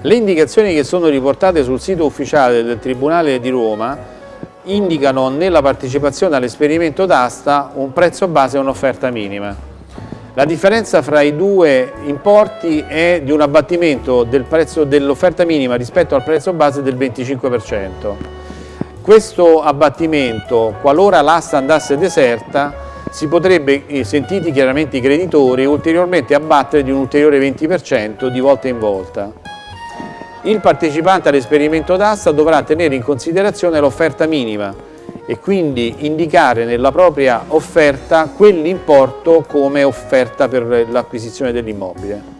Le indicazioni che sono riportate sul sito ufficiale del Tribunale di Roma indicano nella partecipazione all'esperimento d'asta un prezzo base e un'offerta minima. La differenza fra i due importi è di un abbattimento del prezzo dell'offerta minima rispetto al prezzo base del 25%. Questo abbattimento, qualora l'asta andasse deserta, si potrebbe, eh, sentiti chiaramente i creditori, ulteriormente abbattere di un ulteriore 20% di volta in volta il partecipante all'esperimento d'asta dovrà tenere in considerazione l'offerta minima e quindi indicare nella propria offerta quell'importo come offerta per l'acquisizione dell'immobile.